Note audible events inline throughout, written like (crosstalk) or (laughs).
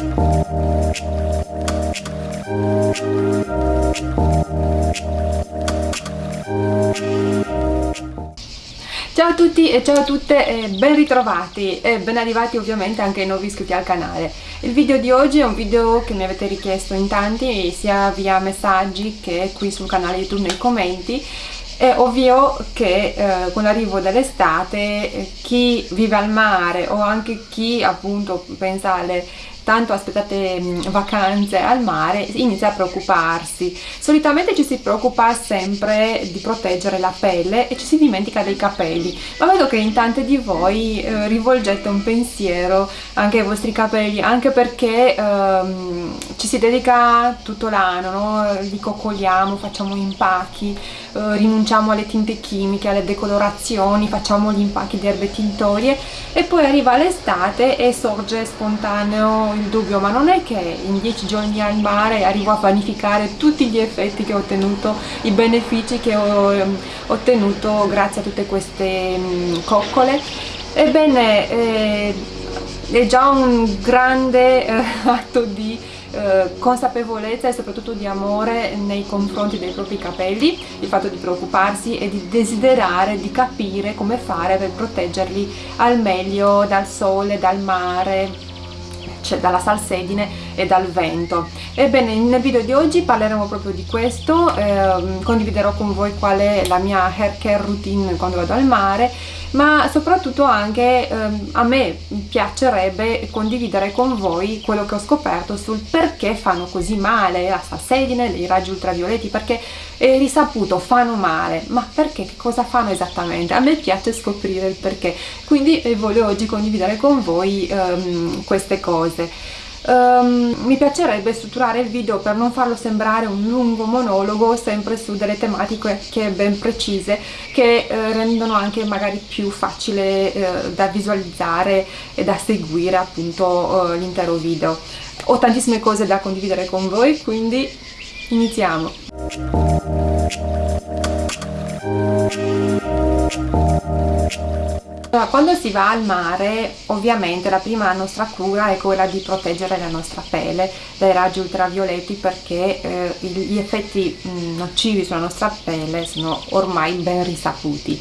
Ciao a tutti e ciao a tutte e ben ritrovati e ben arrivati ovviamente anche ai nuovi iscritti al canale. Il video di oggi è un video che mi avete richiesto in tanti sia via messaggi che qui sul canale YouTube nei commenti è ovvio che eh, con l'arrivo dell'estate chi vive al mare o anche chi appunto pensa alle tanto aspettate mm, vacanze al mare inizia a preoccuparsi solitamente ci si preoccupa sempre di proteggere la pelle e ci si dimentica dei capelli ma vedo che in tante di voi eh, rivolgete un pensiero anche ai vostri capelli anche perché ehm, ci si dedica tutto l'anno no? li coccoliamo, facciamo impacchi eh, rinunciamo alle tinte chimiche, alle decolorazioni facciamo gli impacchi di erbe tintorie e poi arriva l'estate e sorge spontaneo il dubbio ma non è che in dieci giorni al mare arrivo a vanificare tutti gli effetti che ho ottenuto i benefici che ho um, ottenuto grazie a tutte queste um, coccole. Ebbene eh, è già un grande eh, (laughs) atto di eh, consapevolezza e soprattutto di amore nei confronti dei propri capelli, il fatto di preoccuparsi e di desiderare di capire come fare per proteggerli al meglio dal sole, dal mare, cioè dalla salsedine e dal vento. Ebbene, nel video di oggi parleremo proprio di questo, eh, condividerò con voi qual è la mia hair care routine quando vado al mare, ma soprattutto anche eh, a me piacerebbe condividere con voi quello che ho scoperto sul perché fanno così male la salsedine, i raggi ultravioletti, perché è risaputo, fanno male, ma perché? Che cosa fanno esattamente? A me piace scoprire il perché, quindi eh, voglio oggi condividere con voi ehm, queste cose. Um, mi piacerebbe strutturare il video per non farlo sembrare un lungo monologo sempre su delle tematiche ben precise che eh, rendono anche magari più facile eh, da visualizzare e da seguire appunto eh, l'intero video. Ho tantissime cose da condividere con voi quindi iniziamo allora, quando si va al mare ovviamente la prima nostra cura è quella di proteggere la nostra pelle dai raggi ultravioletti perché eh, gli effetti mh, mm, nocivi sulla nostra pelle sono ormai ben risaputi.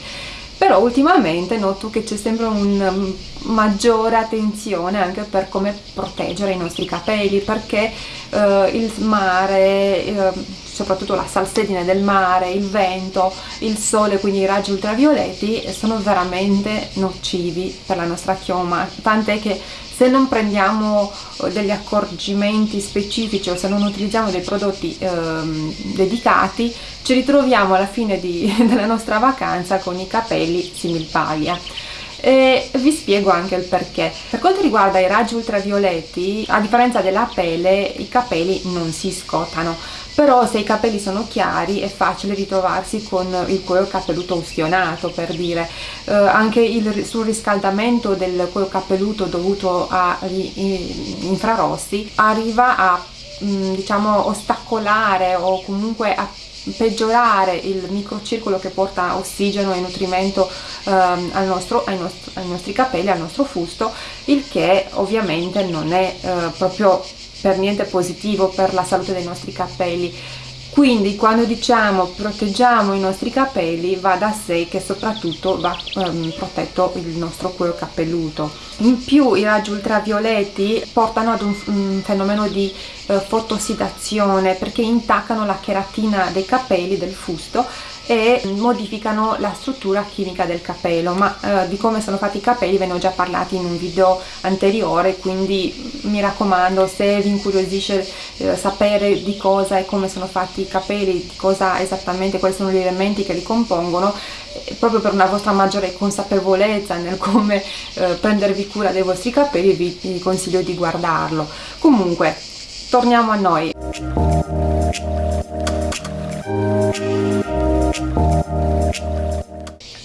Però ultimamente noto che c'è sempre una mm, maggiore attenzione anche per come proteggere i nostri capelli perché eh, il mare eh, soprattutto la salsedine del mare, il vento, il sole, quindi i raggi ultravioletti sono veramente nocivi per la nostra chioma, tant'è che se non prendiamo eh, degli accorgimenti specifici o se non utilizziamo dei prodotti ehm, dedicati ci ritroviamo alla fine di, (laughs) della nostra vacanza con i capelli similpaglia. E vi spiego anche il perché. Per quanto riguarda i raggi ultravioletti, a differenza della pelle, i capelli non si scottano, però se i capelli sono chiari è facile ritrovarsi con il cuoio capelluto ustionato per dire. Eh, anche il surriscaldamento del cuoio capelluto dovuto agli infrarossi arriva a mm, diciamo ostacolare o comunque a peggiorare il microcircolo che porta ossigeno e nutrimento ehm, al nostro, ai, nostri, ai, nostri, capelli, al nostro fusto, il che ovviamente non è eh, proprio per niente positivo per la salute dei nostri capelli. Quindi quando diciamo proteggiamo i nostri capelli va da sé che soprattutto va um, protetto il nostro cuoio capelluto. In più i raggi ultravioletti portano ad un, un fenomeno di uh, fotossidazione perché intaccano la cheratina dei capelli del fusto e modificano la struttura chimica del capello ma eh, di come sono fatti i capelli ve ne ho già parlato in un video anteriore quindi mi raccomando se vi incuriosisce eh, sapere di cosa e come sono fatti i capelli di cosa esattamente quali sono gli elementi che li compongono eh, proprio per una vostra maggiore consapevolezza nel come eh, prendervi cura dei vostri capelli vi, vi consiglio di guardarlo. Comunque torniamo a noi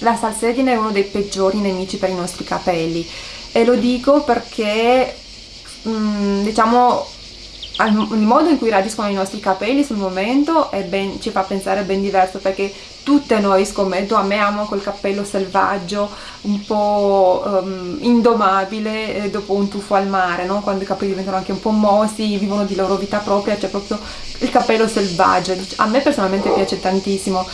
la salsedine è uno dei peggiori nemici per i nostri capelli. E lo dico perché mm, diciamo il modo in cui reagiscono i nostri capelli sul momento ben, ci fa pensare ben diverso perché tutte noi scommetto amiamo quel cappello selvaggio un po' um, indomabile eh, dopo un tuffo al mare no? quando i capelli diventano anche un po' mossi vivono di loro vita propria c'è proprio il cappello selvaggio. A me personalmente piace tantissimo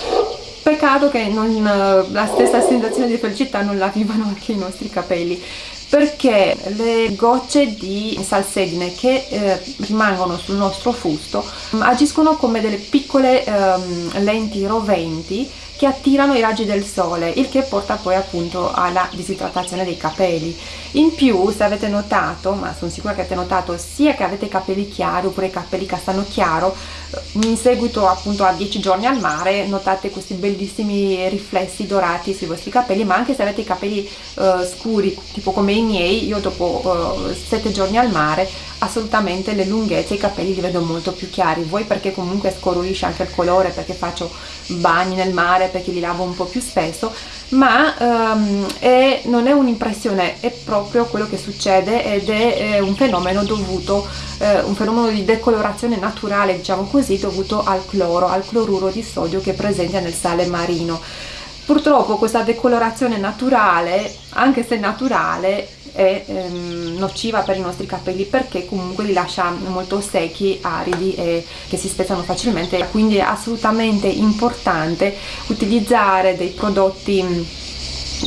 peccato che non, la stessa sensazione di felicità non la vivano anche i nostri capelli perché le gocce di salsedine che eh, rimangono sul nostro fusto mm, agiscono come delle piccole ehm, lenti roventi che attirano i raggi del sole, il che porta poi appunto alla disidratazione dei capelli. In più, se avete notato, ma sono sicura che avete notato, sia che avete i capelli chiari oppure i capelli castano chiaro, eh, in seguito appunto a 10 giorni al mare notate questi bellissimi riflessi dorati sui vostri capelli, ma anche se avete i capelli uh, scuri, tipo come i miei, io dopo uh, 7 giorni al mare assolutamente le lunghezze, i capelli li vedo molto più chiari, voi perché comunque scolorisce anche il colore, perché faccio bagni nel mare, perché li lavo un po' più spesso, ma um, è, non è un'impressione, è proprio quello che succede ed è, è un fenomeno dovuto, eh, un fenomeno di decolorazione naturale, diciamo così, dovuto al cloro, al cloruro di sodio che è presente nel sale marino. Purtroppo questa decolorazione naturale, anche se naturale, è ehm, nociva per i nostri capelli perché comunque li lascia molto secchi, aridi e che si spezzano facilmente. Quindi è assolutamente importante utilizzare dei prodotti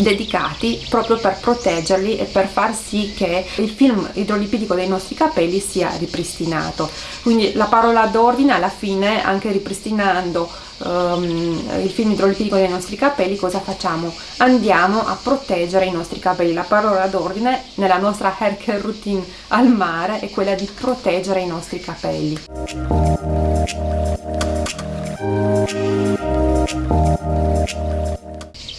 dedicati proprio per proteggerli e per far sì che il film idrolipidico dei nostri capelli sia ripristinato. Quindi la parola d'ordine alla fine anche ripristinando um, il film idrolipidico dei nostri capelli cosa facciamo? andiamo a proteggere i nostri capelli la parola d'ordine nella nostra hair care routine al mare è quella di proteggere i nostri capelli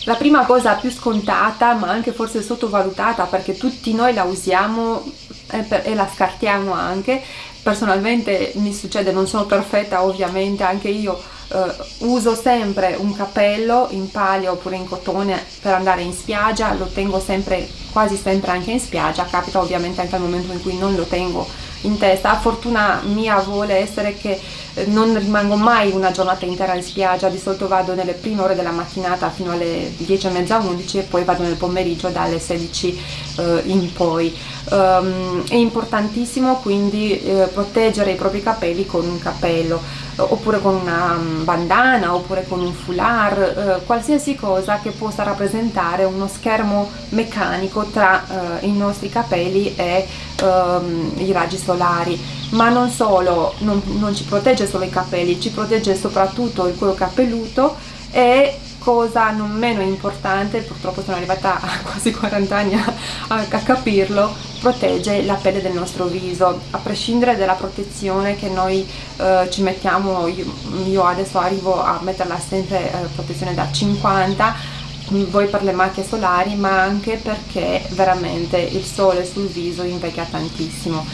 la prima cosa più scontata ma anche forse sottovalutata perché tutti noi la usiamo e la scartiamo anche personalmente mi succede, non sono perfetta ovviamente, anche io eh, uso sempre un cappello in paglia oppure in cotone per andare in spiaggia, lo tengo sempre, quasi sempre anche in spiaggia, capita ovviamente anche al momento in cui non lo tengo in testa, fortuna mia vuole essere che eh, non rimango mai una giornata intera in spiaggia, di solito vado nelle prime ore della mattinata fino alle 10 e mezza 11 e poi vado nel pomeriggio dalle 16 eh, in poi. Um, è importantissimo quindi eh, proteggere i propri capelli con un cappello oppure con una mm, bandana oppure con un foulard, eh, qualsiasi cosa che possa rappresentare uno schermo meccanico tra eh, i nostri capelli e ehm, i raggi solari. Ma non solo, non, non ci protegge solo i capelli, ci protegge soprattutto il cuoio capelluto e cosa non meno importante, purtroppo sono arrivata a (laughs) quasi 40 anni a, a, a, capirlo, protegge la pelle del nostro viso, a prescindere dalla protezione che noi eh, ci mettiamo, io, io, adesso arrivo a metterla sempre eh, protezione da 50 voi per le macchie solari ma anche perché veramente il sole sul viso invecchia tantissimo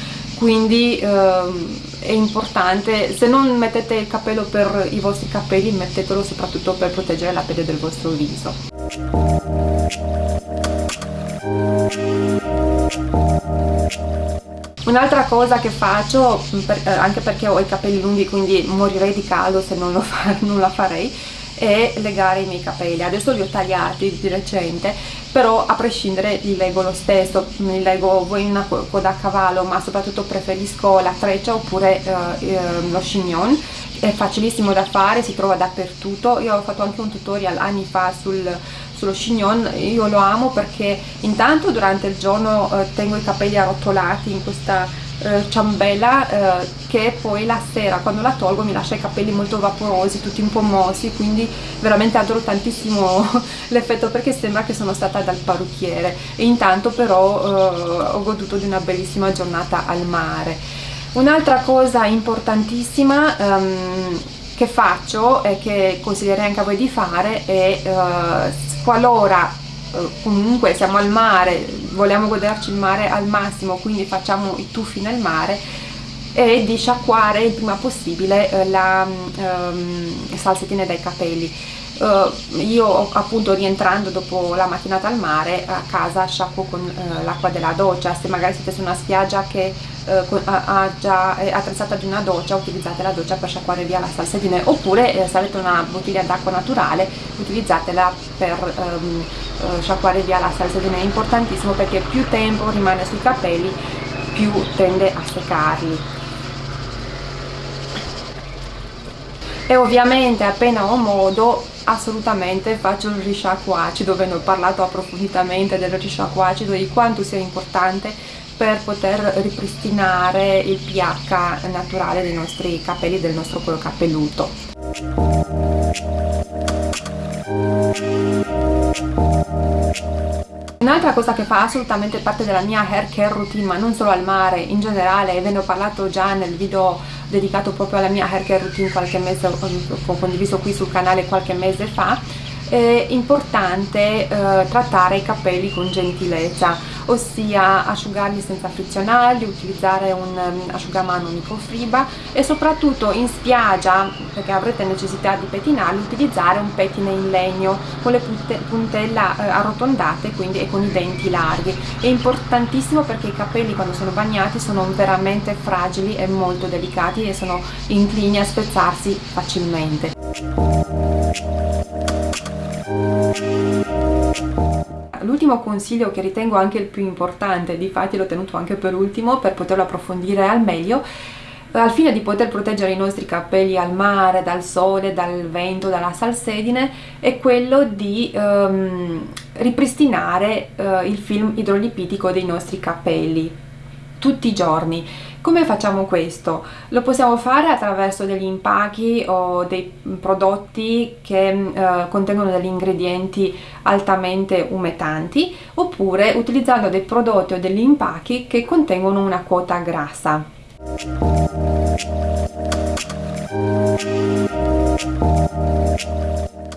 quindi ehm, è importante, se non mettete il cappello per i vostri capelli, mettetelo soprattutto per proteggere la pelle del vostro viso. Un'altra cosa che faccio, per, eh, anche perché ho i capelli lunghi quindi morirei di caldo se non, fa, non la farei, è legare i miei capelli. Adesso li ho tagliati di recente però a prescindere li leggo lo stesso, li leggo voi in una coda a cavallo ma soprattutto preferisco la treccia oppure eh, eh, lo chignon è facilissimo da fare, si trova dappertutto. Io ho fatto anche un tutorial anni fa sul, sullo chignon, io lo amo perché intanto durante il giorno eh, tengo i capelli arrotolati in questa eh, ciambella eh, che poi la sera quando la tolgo mi lascia i capelli molto vaporosi, tutti un po' mossi, quindi veramente adoro tantissimo (laughs) l'effetto perché sembra che sono stata dal parrucchiere e intanto però eh, ho goduto di una bellissima giornata al mare. Un'altra cosa importantissima um, che faccio e che consiglierei anche a voi di fare è uh, qualora comunque siamo al mare, vogliamo goderci il mare al massimo, quindi facciamo i tuffi nel mare, e di sciacquare il prima possibile eh, la um, salsettina dai capelli uh, io appunto rientrando dopo la mattinata al mare a casa sciacquo con uh, l'acqua della doccia. Se magari siete su una spiaggia che uh, ha già è attrezzata di una doccia utilizzate la doccia per sciacquare via la salsedine oppure eh, se avete una bottiglia d'acqua naturale utilizzatela per um, sciacquare via la salsedine è importantissimo perché più tempo rimane sui capelli più tende a seccarli. E ovviamente appena ho modo assolutamente faccio il risciacquo acido ve ne ho parlato approfonditamente del risciacquo acido di quanto sia importante per poter ripristinare il pH naturale dei nostri capelli del nostro cuoio capelluto. Un'altra cosa che fa assolutamente parte della mia hair care routine, ma non solo al mare, in generale, e ve ne ho parlato già nel video dedicato proprio alla mia hair care routine qualche mese, ho condiviso qui sul canale qualche mese fa, è importante eh, trattare i capelli con gentilezza ossia asciugarli senza frizionarli, utilizzare un um, asciugamano microfibra e soprattutto in spiaggia, perché avrete necessità di pettinarli, utilizzare un pettine in legno con le puntella eh, arrotondate quindi e con i denti larghi. È importantissimo perché i capelli quando sono bagnati sono veramente fragili e molto delicati e sono inclini a spezzarsi facilmente. L'ultimo consiglio che ritengo anche il più importante, difatti l'ho tenuto anche per ultimo per poterlo approfondire al meglio, al fine di poter proteggere i nostri capelli al mare, dal sole, dal vento, dalla salsedine, è quello di um, ripristinare uh, il film idrolipidico dei nostri capelli tutti i giorni come facciamo questo? Lo possiamo fare attraverso degli impacchi o dei prodotti che eh, contengono degli ingredienti altamente umetanti oppure utilizzando dei prodotti o degli impacchi che contengono una quota grassa.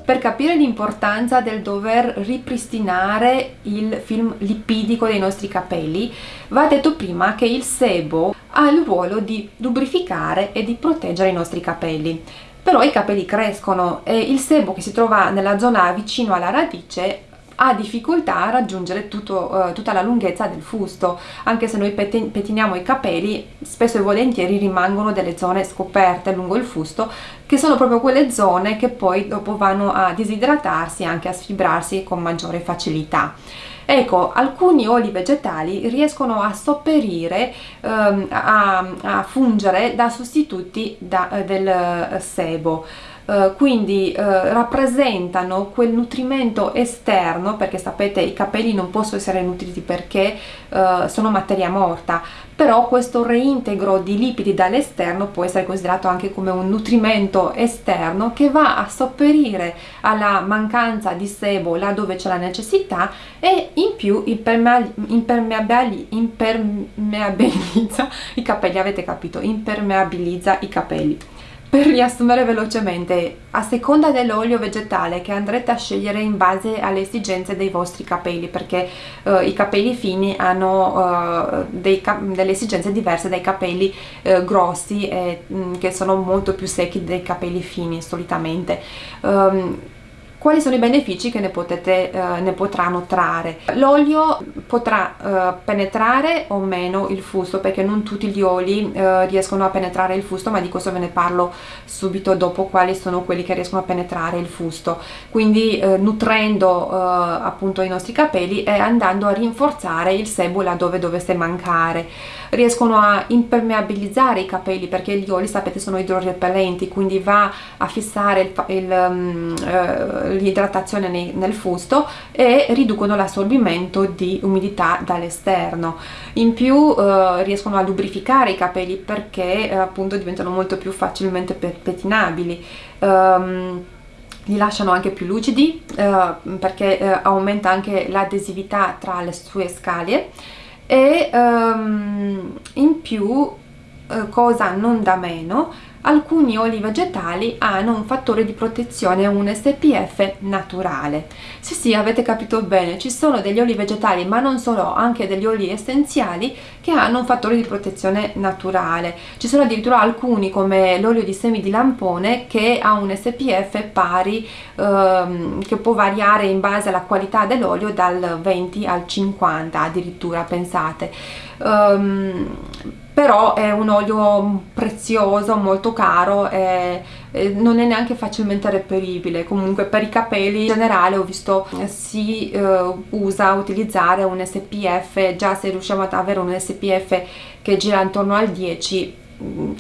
Per capire l'importanza del dover ripristinare il film lipidico dei nostri capelli va detto prima che il sebo ha il ruolo di lubrificare e di proteggere i nostri capelli. Però i capelli crescono e il sebo che si trova nella zona vicino alla radice ha difficoltà a raggiungere tutto, uh, tutta la lunghezza del fusto. Anche se noi pettiniamo i capelli spesso e volentieri rimangono delle zone scoperte lungo il fusto che sono proprio quelle zone che poi dopo vanno a disidratarsi e anche a sfibrarsi con maggiore facilità. Ecco alcuni oli vegetali riescono a sopperire um, a, a, fungere da sostituti da, uh, del uh, sebo Uh, quindi uh, rappresentano quel nutrimento esterno perché sapete i capelli non possono essere nutriti perché uh, sono materia morta. Però questo reintegro di lipidi dall'esterno può essere considerato anche come un nutrimento esterno che va a sopperire alla mancanza di sebo laddove c'è la necessità e in più impermeabili, impermeabilizza (laughs) i capelli. Avete capito? Impermeabilizza i capelli per riassumere velocemente, a seconda dell'olio vegetale che andrete a scegliere in base alle esigenze dei vostri capelli, perché uh, i capelli fini hanno uh, cap delle esigenze diverse dai capelli uh, grossi e, mm, che sono molto più secchi dei capelli fini solitamente. Um, quali sono i benefici che ne, potete, eh, ne potranno trarre. L'olio potrà eh, penetrare o meno il fusto perché non tutti gli oli eh, riescono a penetrare il fusto ma di questo ve ne parlo subito dopo quali sono quelli che riescono a penetrare il fusto quindi eh, nutrendo eh, appunto i nostri capelli e andando a rinforzare il sebo laddove dovesse mancare riescono a impermeabilizzare i capelli perché gli oli sapete sono idrorepellenti quindi va a fissare um, uh, l'idratazione nel fusto e riducono l'assorbimento di umidità dall'esterno. In più uh, riescono a lubrificare i capelli perché uh, appunto diventano molto più facilmente pettinabili. Um, li lasciano anche più lucidi uh, perché uh, aumenta anche l'adesività tra le sue scaglie e um, in più uh, cosa non da meno alcuni oli vegetali hanno un fattore di protezione, un SPF naturale. Sì sì, avete capito bene, ci sono degli oli vegetali, ma non solo, anche degli oli essenziali che hanno un fattore di protezione naturale. Ci sono addirittura alcuni, come l'olio di semi di lampone, che ha un SPF pari, ehm, che può variare in base alla qualità dell'olio dal 20 al 50 addirittura, pensate. Um, però è un olio prezioso, molto caro e, non è neanche facilmente reperibile. Comunque per i capelli in generale ho visto eh, si eh, usa utilizzare un SPF già se riusciamo ad avere un SPF che gira intorno al 10 Mm,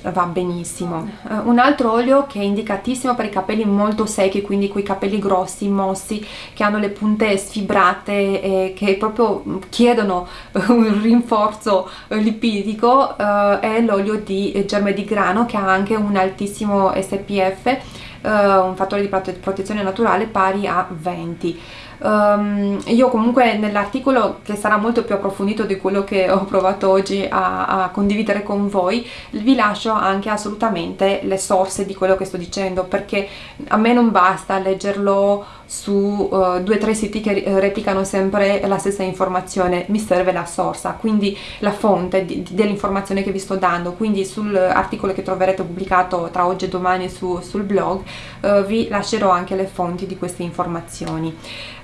va benissimo. Uh, un altro olio che è indicatissimo per i capelli molto secchi quindi quei capelli grossi, mossi che hanno le punte sfibrate e che proprio chiedono un rinforzo lipidico uh, è l'olio di germe di grano che ha anche un altissimo SPF un fattore di protezione naturale pari a 20 Um, io comunque nell'articolo che sarà molto più approfondito di quello che ho provato oggi a, a, condividere con voi vi lascio anche assolutamente le source di quello che sto dicendo perché a me non basta leggerlo su uh, due o tre siti che replicano sempre la stessa informazione, mi serve la sorsa, quindi la fonte dell'informazione che vi sto dando, quindi sull'articolo che troverete pubblicato tra oggi e domani su, sul blog uh, vi lascerò anche le fonti di queste informazioni.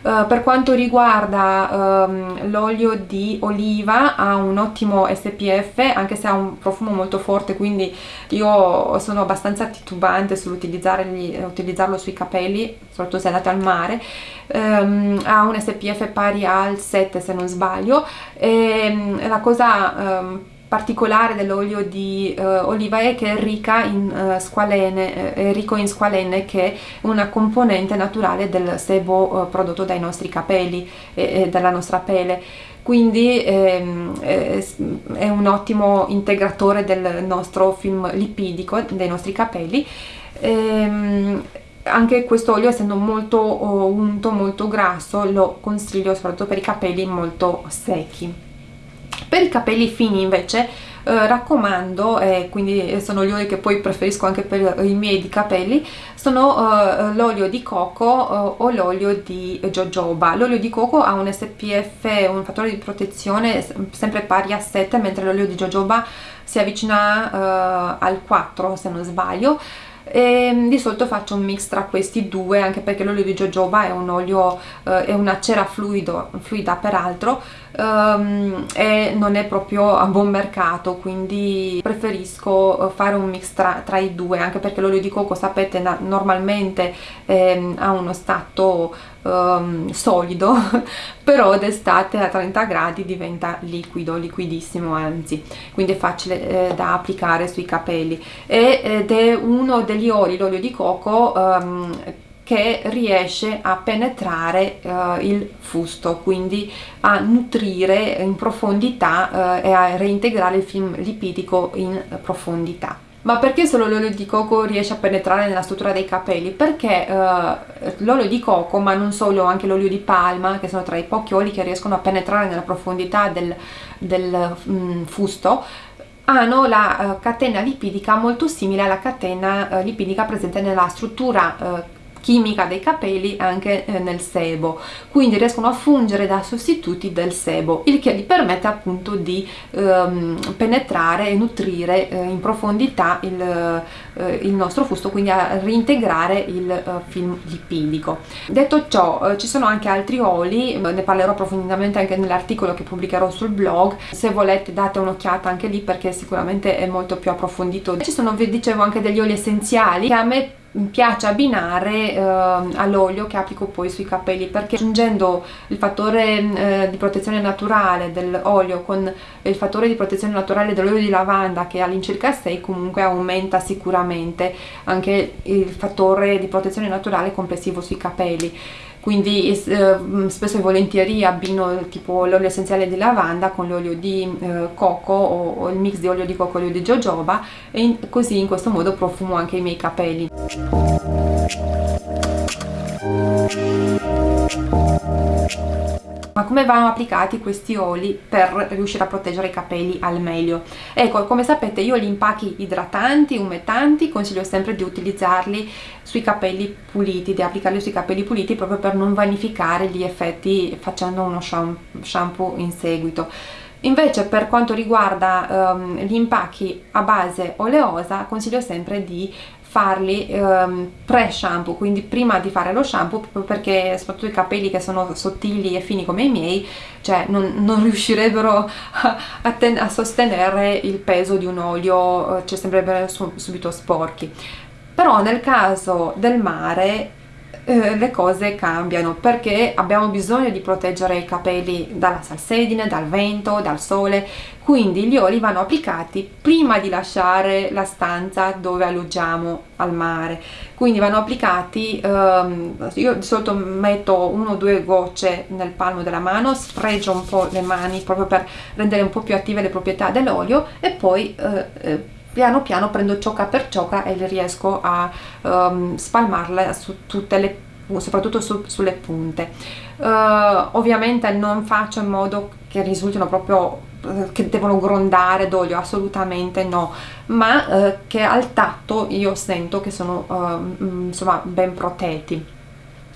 Uh, per quanto riguarda um, l'olio di oliva ha un ottimo SPF anche se ha un profumo molto forte quindi io sono abbastanza titubante sull'utilizzarlo sui capelli soprattutto se andate al mare. Um, ha un SPF pari al 7 se non sbaglio. E um, la cosa um, particolare dell'olio di uh, oliva è che è ricca in uh, squalene, è ricco in squalene che è una componente naturale del sebo uh, prodotto dai nostri capelli e, e dalla nostra pelle quindi ehm, è, un ottimo integratore del nostro film lipidico dei nostri capelli. Ehm, anche questo olio essendo molto oh, unto, molto grasso lo consiglio soprattutto per i capelli molto secchi per i capelli fini invece eh, raccomando, eh, quindi sono gli oli che poi preferisco anche per i miei di capelli, sono eh, l'olio di coco eh, o l'olio di jojoba. L'olio di coco ha un SPF, un fattore di protezione sempre pari a 7, mentre l'olio di jojoba si avvicina eh, al 4 se non sbaglio e mm, di solito faccio un mix tra questi due anche perché l'olio di jojoba è un olio eh, è una cera fluido, fluida peraltro um, e non è proprio a buon mercato quindi preferisco eh, fare un mix tra, tra i due anche perché l'olio di coco sapete normalmente eh, ha uno stato um, solido (laughs) però d'estate a 30 gradi diventa liquido, liquidissimo anzi quindi è facile eh, da applicare sui capelli ed è uno degli oli, l'olio di coco um, che riesce a penetrare uh, il fusto, quindi a nutrire in profondità uh, e a reintegrare il film lipidico in profondità. Ma perché solo l'olio di coco riesce a penetrare nella struttura dei capelli? Perché uh, l'olio di coco, ma non solo, anche l'olio di palma, che sono tra i pochi oli che riescono a penetrare nella profondità del, del mm, fusto, hanno la uh, catena lipidica molto simile alla catena uh, lipidica presente nella struttura chimica dei capelli anche eh, nel sebo. Quindi riescono a fungere da sostituti del sebo il che gli permette appunto di ehm, penetrare e nutrire eh, in profondità il, eh, il, nostro fusto quindi a reintegrare il eh, film lipidico. Detto ciò eh, ci sono anche altri oli ne parlerò approfonditamente anche nell'articolo che pubblicherò sul blog. Se volete date un'occhiata anche lì perché sicuramente è molto più approfondito. Ci sono vi dicevo anche degli oli essenziali che a me piace abbinare eh, all'olio che applico poi sui capelli perché aggiungendo il fattore eh, di protezione naturale dell'olio con il fattore di protezione naturale dell'olio di lavanda che all'incirca 6 comunque aumenta sicuramente anche il fattore di protezione naturale complessivo sui capelli quindi eh, spesso e volentieri abbino tipo l'olio essenziale di lavanda con l'olio di eh, coco o, o, il mix di olio di coco e olio di jojoba e in, così in questo modo profumo anche i miei capelli come vanno applicati questi oli per riuscire a proteggere i capelli al meglio? Ecco come sapete io gli impacchi idratanti umettanti consiglio sempre di utilizzarli sui capelli puliti di applicarli sui capelli puliti proprio per non vanificare gli effetti facendo uno shampoo in seguito. Invece per quanto riguarda um, gli impacchi a base oleosa consiglio sempre di farli um, pre-shampoo, quindi prima di fare lo shampoo, proprio perché soprattutto i capelli che sono sottili e fini come i miei, cioè non, non (laughs) riuscirebbero a, a, a, sostenere il peso di un olio, cioè sembrerebbero subito sporchi. Però nel caso del mare eh, le cose cambiano perché abbiamo bisogno di proteggere i capelli dalla salsedine, dal vento, dal sole. Quindi gli oli vanno applicati prima di lasciare la stanza dove alloggiamo al mare. Quindi vanno applicati ehm, io di solito metto uno o due gocce nel palmo della mano sfregio un po' le mani proprio per rendere un po' più attive le proprietà dell'olio e poi eh, eh, piano piano prendo ciocca per ciocca e riesco a um, spalmarla su tutte le soprattutto su, sulle punte. Uh, ovviamente non faccio in modo che risultino proprio uh, che devono grondare d'olio assolutamente no ma uh, che al tatto io sento che sono insomma ben protetti.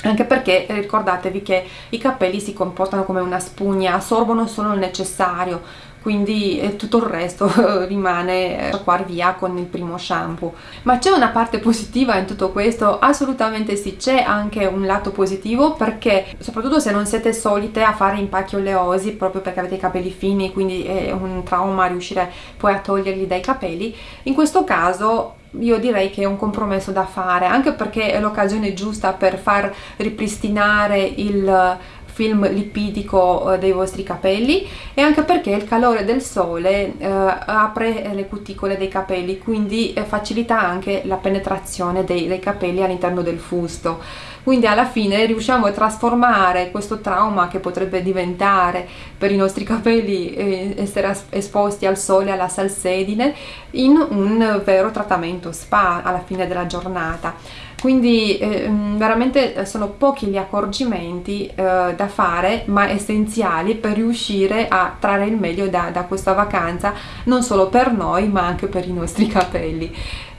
Anche perché ricordatevi che i capelli si comportano come una spugna, assorbono solo il necessario, quindi eh, tutto il resto (laughs) rimane sciacquar eh, via con il primo shampoo ma c'è una parte positiva in tutto questo? assolutamente sì, c'è anche un lato positivo perché soprattutto se non siete solite a fare impacchi oleosi proprio perché avete i capelli fini quindi è un trauma riuscire poi a toglierli dai capelli in questo caso io direi che è un compromesso da fare anche perché è l'occasione giusta per far ripristinare il film lipidico eh, dei vostri capelli e anche perché il calore del sole eh, apre le cuticole dei capelli quindi eh, facilita anche la penetrazione dei, dei capelli all'interno del fusto. Quindi alla fine riusciamo a trasformare questo trauma che potrebbe diventare per i nostri (laughs) capelli eh, essere esposti al sole, alla salsedine in un vero trattamento spa alla fine della giornata quindi eh, mm, veramente sono pochi gli accorgimenti eh, da fare ma essenziali per riuscire a trarre il meglio da, da, questa vacanza non solo per noi ma anche per i nostri (laughs) capelli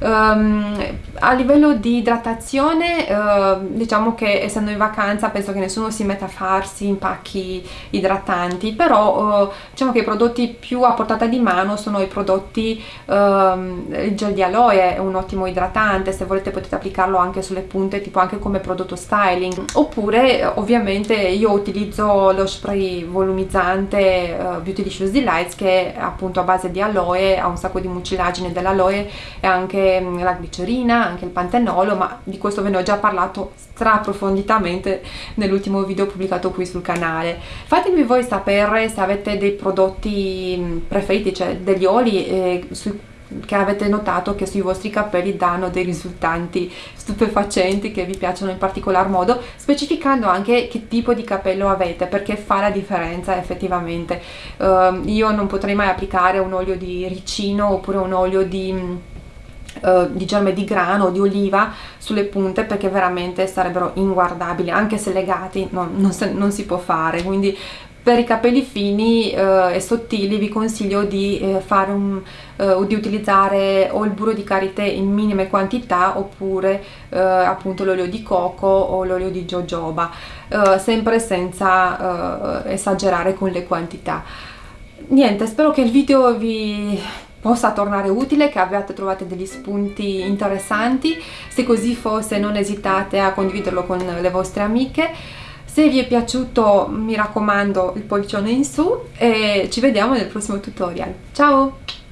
a livello di idratazione uh, diciamo che essendo in vacanza penso che nessuno si metta a farsi impacchi idratanti però uh, diciamo che i prodotti più a portata di mano sono i prodotti um, il gel di aloe è un ottimo idratante se volete potete applicarlo anche sulle punte tipo anche come prodotto styling. Oppure ovviamente io utilizzo lo spray volumizzante uh, Beautylicious Delights che è appunto a base di aloe ha un sacco di mucilagine dell'aloe e anche um, la glicerina anche il pantenolo ma di questo ve ne ho già parlato stra approfonditamente nell'ultimo video pubblicato qui sul canale. Fatemi voi sapere se avete dei prodotti preferiti cioè degli oli eh, sui che avete notato che sui vostri capelli danno dei risultati stupefacenti che vi piacciono in particolar modo specificando anche che tipo di capello avete perché fa la differenza effettivamente. Uh, io non potrei mai applicare un olio di ricino oppure un olio di Uh, di germe di grano di oliva sulle punte perché veramente sarebbero inguardabili anche se legati no, non, se, non, si può fare. Quindi per i capelli fini eh, e sottili vi consiglio di eh, un eh, di utilizzare o il burro di karité in minime quantità oppure eh, appunto l'olio di coco o l'olio di jojoba eh, sempre senza eh, esagerare con le quantità. Niente spero che il video vi possa tornare utile, che abbiate trovato degli spunti interessanti. Se così fosse non esitate a condividerlo con le vostre amiche. Se vi è piaciuto mi raccomando il pollicione in su e ci vediamo nel prossimo tutorial. Ciao!